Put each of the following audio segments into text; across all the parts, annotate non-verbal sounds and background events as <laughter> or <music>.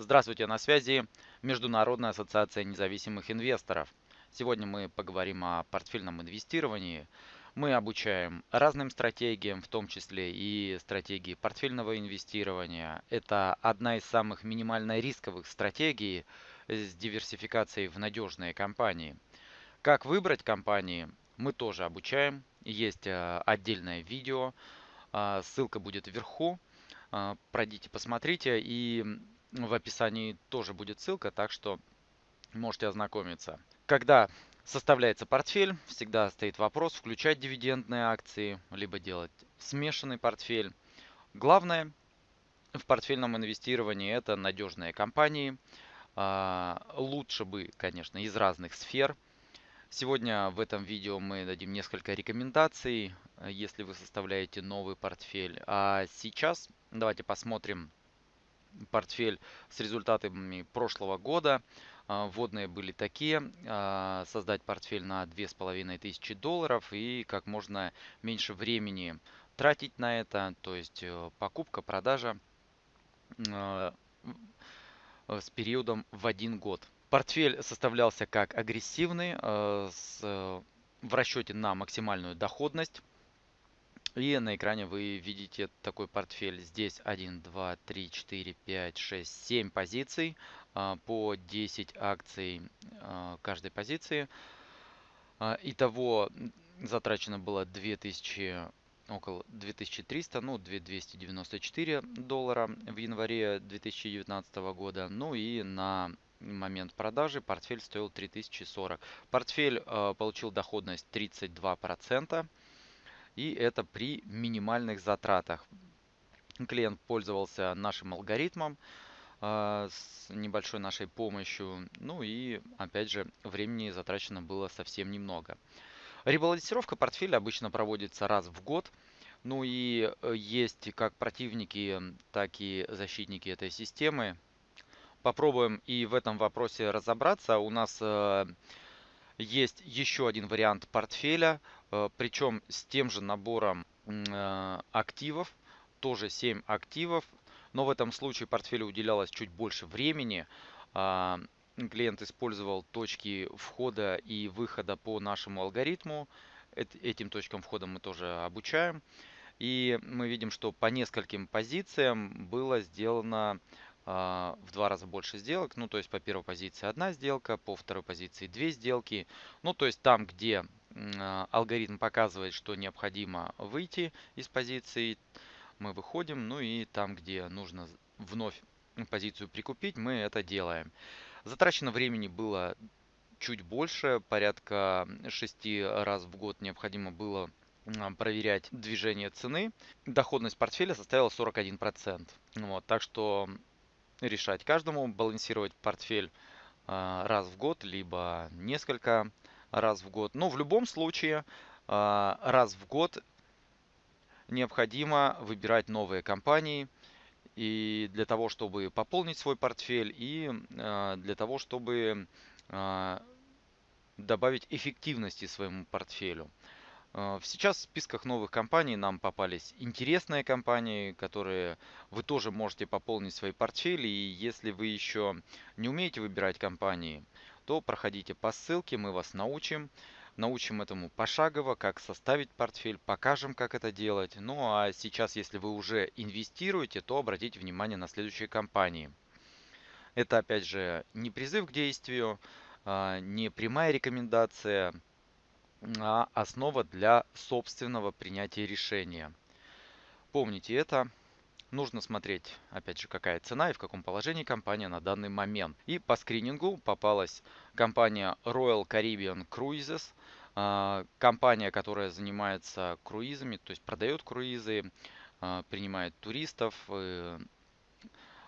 Здравствуйте, на связи Международная ассоциация независимых инвесторов. Сегодня мы поговорим о портфельном инвестировании. Мы обучаем разным стратегиям, в том числе и стратегии портфельного инвестирования. Это одна из самых минимально рисковых стратегий с диверсификацией в надежные компании. Как выбрать компании, мы тоже обучаем. Есть э, отдельное видео, а, ссылка будет вверху. А, пройдите, посмотрите. И в описании тоже будет ссылка, так что можете ознакомиться. Когда составляется портфель, всегда стоит вопрос, включать дивидендные акции, либо делать смешанный портфель. Главное в портфельном инвестировании это надежные компании. А, лучше бы, конечно, из разных сфер. Сегодня в этом видео мы дадим несколько рекомендаций, если вы составляете новый портфель. А сейчас давайте посмотрим портфель с результатами прошлого года. А, вводные были такие. А, создать портфель на 2500 долларов и как можно меньше времени тратить на это. То есть э, покупка, продажа а, с периодом в один год. Портфель составлялся как агрессивный, с, в расчете на максимальную доходность. И на экране вы видите такой портфель. Здесь 1, 2, 3, 4, 5, 6, 7 позиций а, по 10 акций а, каждой позиции. А, итого затрачено было 2000, около 2300, ну 2294 доллара в январе 2019 года. Ну и на момент продажи портфель стоил 3040. Портфель получил доходность 32%. И это при минимальных затратах. Клиент пользовался нашим алгоритмом э, с небольшой нашей помощью. Ну и опять же времени затрачено было совсем немного. Ребалансировка портфеля обычно проводится раз в год. Ну и э, есть как противники, так и защитники этой системы. Попробуем и в этом вопросе разобраться. У нас э, есть еще один вариант портфеля, причем с тем же набором э, активов, тоже 7 активов, но в этом случае портфелю уделялось чуть больше времени. А, клиент использовал точки входа и выхода по нашему алгоритму. Этим точкам входа мы тоже обучаем. И мы видим, что по нескольким позициям было сделано а, в два раза больше сделок. Ну, то есть по первой позиции одна сделка, по второй позиции две сделки. Ну, то есть там, где алгоритм показывает, что необходимо выйти из позиции, мы выходим. Ну и там, где нужно вновь позицию прикупить, мы это делаем. Затрачено времени было чуть больше, порядка 6 раз в год необходимо было проверять движение цены. Доходность портфеля составила 41%. Вот, так что решать каждому, балансировать портфель а, раз в год, либо несколько раз в год. Но в любом случае а, раз в год необходимо выбирать новые компании и для того, чтобы пополнить свой портфель и а, для того, чтобы добавить эффективности своему портфелю. А, сейчас в списках новых компаний нам попались интересные компании, которые вы тоже можете пополнить свои портфели. И если вы еще не умеете выбирать компании, то проходите по ссылке, мы вас научим. Научим этому пошагово, как составить портфель, покажем, как это делать. Ну а сейчас, если вы уже инвестируете, то обратите внимание на следующие компании. Это опять же не призыв к действию, а, не прямая рекомендация – а основа для собственного принятия решения. Помните это. Нужно смотреть, опять же, какая цена и в каком положении компания на данный момент. И по скринингу попалась компания Royal Caribbean Cruises, а, компания, которая занимается круизами, то есть продает круизы, а, принимает туристов, э,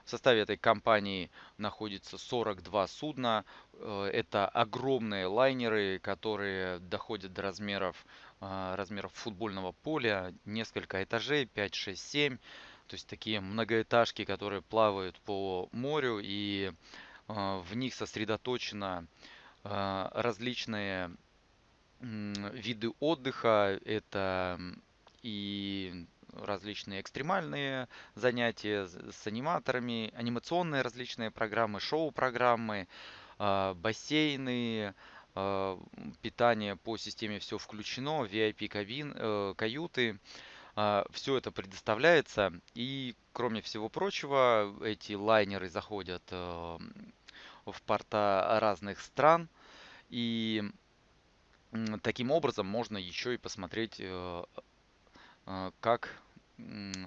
в составе этой компании находится 42 судна. Э, это огромные лайнеры, которые доходят до размеров, э, размеров футбольного поля, несколько этажей, 5, 6, 7. То есть такие многоэтажки, которые плавают по морю и э, в них сосредоточено различные виды отдыха. Это и различные экстремальные занятия с аниматорами, анимационные различные программы, шоу-программы, а, бассейны, а, питание по системе все включено, VIP кабин, э, каюты. Все это предоставляется. И, кроме всего прочего, эти лайнеры заходят э, в порта разных стран. И таким образом можно еще и посмотреть, э, как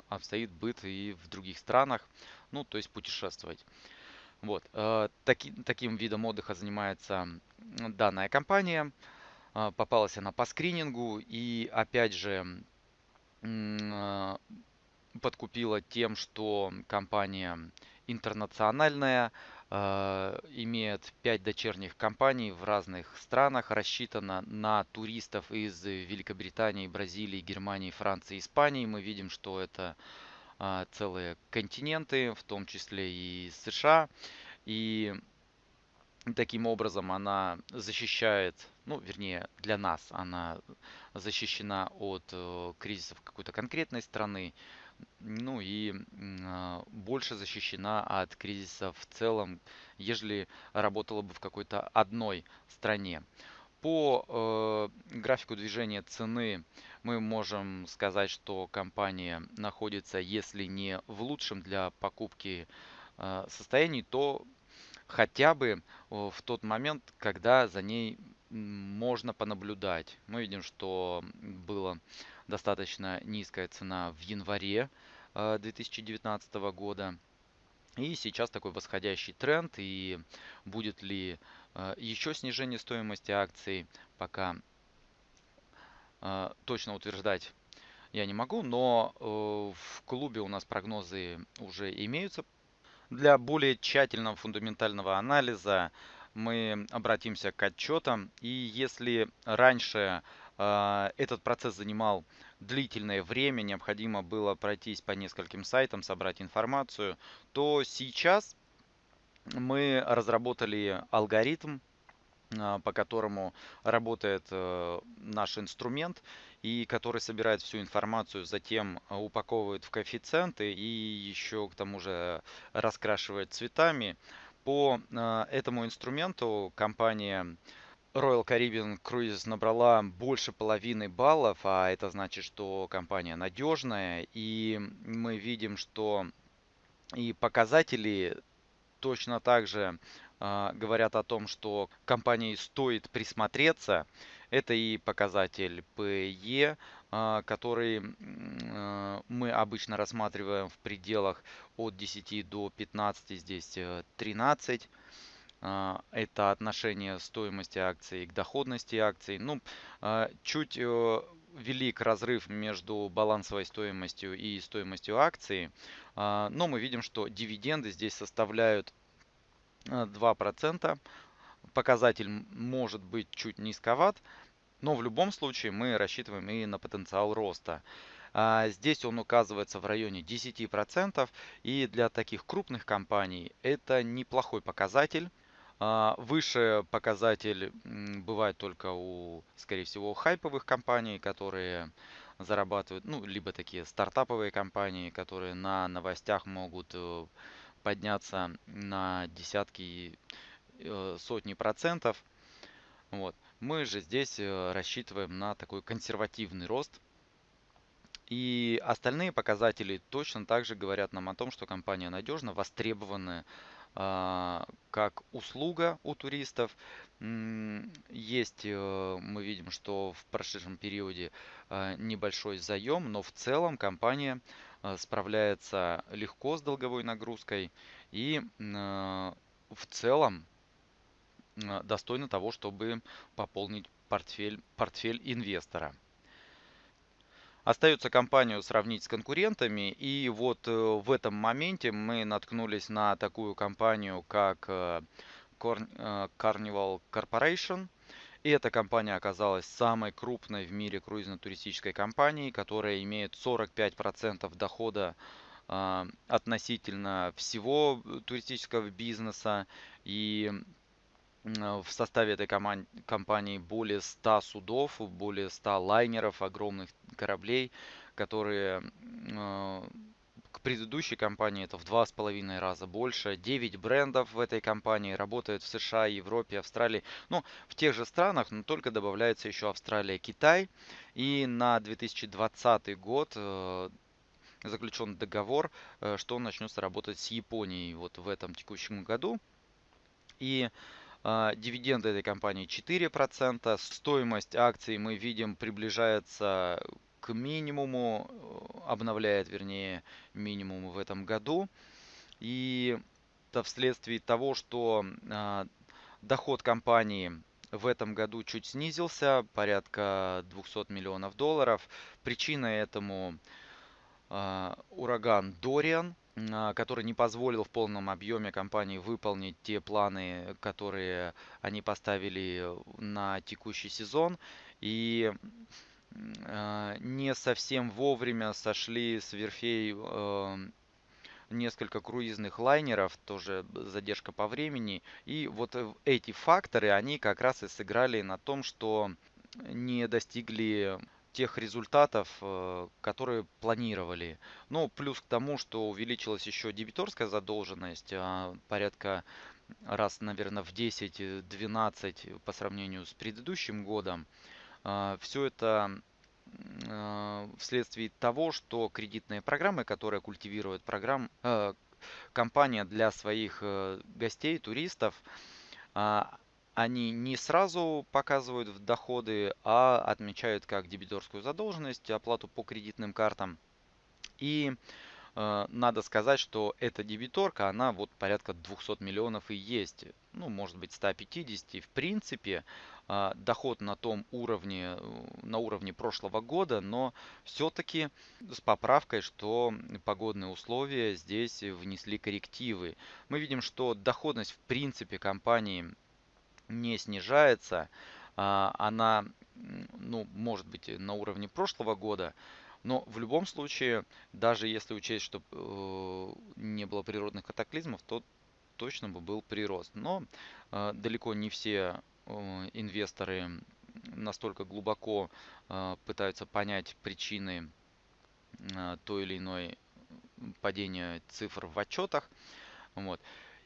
обстоит быт и в других странах. Ну, то есть путешествовать. Вот. Э, таки, таким видом отдыха занимается данная компания. Э, попалась она по скринингу и опять же э, подкупила тем, что компания интернациональная, имеет 5 дочерних компаний в разных странах, рассчитана на туристов из Великобритании, Бразилии, Германии, Франции, Испании. Мы видим, что это а, целые континенты, в том числе и США. И таким образом она защищает, ну, вернее, для нас она защищена от э, кризисов какой-то конкретной страны, ну и э, больше защищена от кризиса в целом, ежели работала бы в какой-то одной стране. По э, графику движения цены мы можем сказать, что компания находится, если не в лучшем для покупки э, состоянии, то хотя бы в тот момент, когда за ней можно понаблюдать. Мы видим, что была достаточно низкая цена в январе 2019 э, года. И сейчас такой восходящий тренд. И будет ли э, еще снижение стоимости акций, пока а, точно утверждать я не могу, но э, в клубе у нас прогнозы уже имеются. Для более тщательного фундаментального анализа мы обратимся к отчетам. И если раньше а, этот процесс занимал длительное время, необходимо было пройтись по нескольким сайтам, собрать информацию, то сейчас мы разработали алгоритм а, по которому работает э, наш инструмент и который собирает всю информацию, затем а, упаковывает в коэффициенты и еще к тому же раскрашивает цветами. По а, этому инструменту компания Royal Caribbean Cruises набрала больше половины баллов, а это значит, что компания надежная. И мы видим, что и показатели точно так же а, говорят о том, что компании стоит присмотреться. Это и показатель PE, который а, мы обычно рассматриваем в пределах от 10 до 15, здесь 13. Э, это отношение стоимости акций к доходности акций. Ну, чуть э, велик разрыв между балансовой стоимостью и стоимостью акции, но мы видим, что дивиденды здесь составляют 2%. Показатель может быть чуть низковат, но в любом случае мы рассчитываем и на потенциал роста. А, здесь он указывается в районе 10%, и для таких крупных компаний это неплохой показатель. А, выше показатель бывает только у, скорее всего, хайповых компаний, которые зарабатывают, ну, либо такие стартаповые компании, которые на новостях могут э, подняться на десятки, э, сотни процентов. Вот. Мы же здесь э, рассчитываем на такой консервативный рост. И остальные показатели точно также говорят нам о том, что компания надежна, востребованная как услуга у туристов. Есть, э, мы видим, что в прошедшем периоде небольшой заем, но в целом компания Э, справляется легко с долговой нагрузкой и э, в целом э, достойно того, чтобы пополнить портфель, портфель инвестора. Остается компанию сравнить с конкурентами, и вот в этом моменте мы наткнулись на такую компанию, как Carnival Corporation – и эта компания оказалась самой крупной в мире круизно-туристической компанией, которая имеет 45% дохода э, относительно всего туристического бизнеса. И в составе этой компании более 100 судов, более 100 лайнеров, огромных кораблей, которые к предыдущей компании это в два с половиной раза больше. 9 брендов в этой компании работают в США, Европе, Австралии. Ну, в тех же странах, но только добавляется еще Австралия, Китай. И на 2020 год заключен договор, что он начнется работать с Японией вот в этом текущем году. И а, дивиденды этой компании 4%. Стоимость акций мы видим приближается к минимуму, э, обновляет, вернее, минимум в этом году. И это вследствие того, что а, доход компании в этом году чуть снизился, порядка 200 миллионов долларов. Причиной этому а, ураган Дориан, а, который не позволил в полном объеме компании выполнить те планы, которые они поставили на текущий сезон. И а, не совсем вовремя сошли с верфей а, несколько круизных лайнеров, тоже задержка по времени. И вот эти факторы, они как раз и сыграли на том, что не достигли тех результатов, э, которые планировали. Ну, плюс к тому, что увеличилась еще дебиторская задолженность, а, порядка раз, наверное, в 10-12 по сравнению с предыдущим годом. А, Все это а, вследствие того, что кредитные программы, которые культивирует программ, э, компания для своих э, гостей, туристов, они не сразу показывают в доходы, а отмечают как дебиторскую задолженность, оплату по кредитным картам. И э, надо сказать, что эта дебиторка, она вот порядка 200 миллионов и есть. Ну, может быть 150. В принципе, э, доход на том уровне, на уровне прошлого года, но все-таки с поправкой, что погодные условия здесь внесли коррективы. Мы видим, что доходность в принципе компании не снижается. А, она, ну, может быть, на уровне прошлого года, но в любом случае, даже если учесть, что э, не было природных катаклизмов, то точно бы был прирост. Но э, далеко не все э, инвесторы настолько глубоко пытаются понять причины той или иной падения цифр в отчетах. Вот.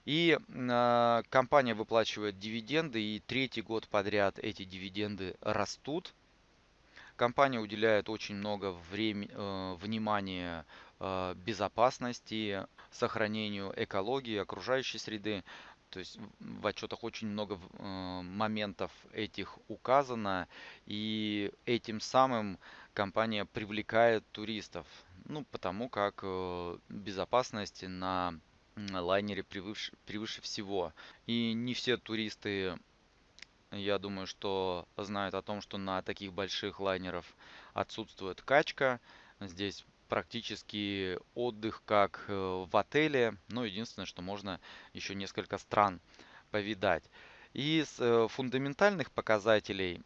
И э, компания выплачивает дивиденды, и третий год подряд эти дивиденды растут. Компания уделяет очень много времени, э, внимания э, безопасности, сохранению экологии, окружающей среды. То есть в отчетах очень много э, моментов этих указано, и этим самым компания привлекает туристов. Ну, потому как э, безопасность на лайнере превыше, превыше всего. И не все туристы, я думаю, что знают о том, что на таких больших лайнеров отсутствует качка. Здесь практически отдых как э, в отеле. Но единственное, что можно еще несколько стран повидать. Из э, фундаментальных показателей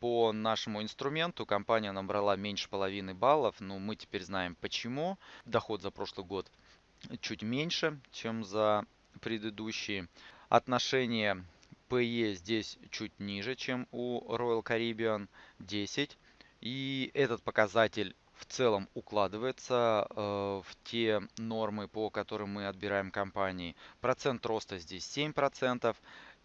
по нашему инструменту компания набрала меньше половины баллов. Но мы теперь знаем почему. Доход за прошлый год чуть меньше, чем за предыдущие. Отношение PE здесь чуть ниже, чем у Royal Caribbean 10. И этот показатель в целом укладывается э, в те нормы, по которым мы отбираем компании. Процент роста здесь 7%.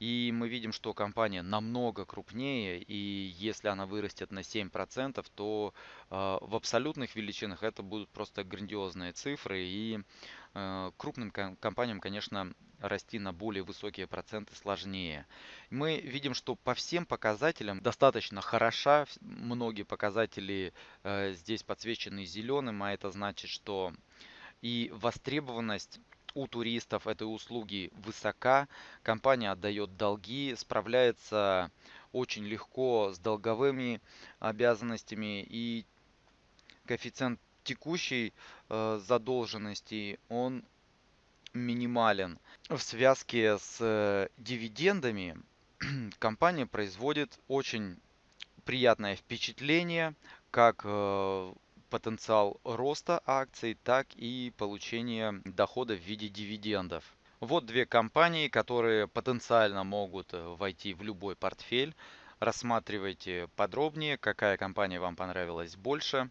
И мы видим, что компания намного крупнее, и если она вырастет на 7%, то э, в абсолютных величинах это будут просто грандиозные цифры, и э, крупным компаниям, конечно, расти на более высокие проценты сложнее. Мы видим, что по всем показателям достаточно хороша, многие показатели э, здесь подсвечены зеленым, а это значит, что и востребованность у туристов этой услуги высока, компания отдает долги, справляется очень легко с долговыми обязанностями и коэффициент текущей э, задолженности он минимален. В связке с э, дивидендами <clears throat> компания производит очень приятное впечатление как э, потенциал роста акций, так и получения дохода в виде дивидендов. Вот две компании, которые потенциально могут э, войти в любой портфель. Рассматривайте подробнее, какая компания вам понравилась больше.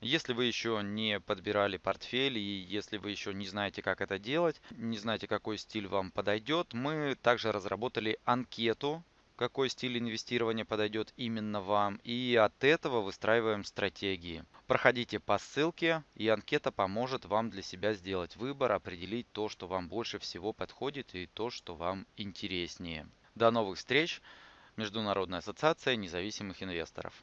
Если вы еще не подбирали портфель и если вы еще не знаете, как это делать, не знаете, какой стиль вам подойдет, мы также разработали анкету, какой стиль инвестирования подойдет именно вам, и от этого выстраиваем стратегии. Проходите по ссылке, и анкета поможет вам для себя сделать выбор, определить то, что вам больше всего подходит и то, что вам интереснее. До новых встреч! Международная ассоциация независимых инвесторов.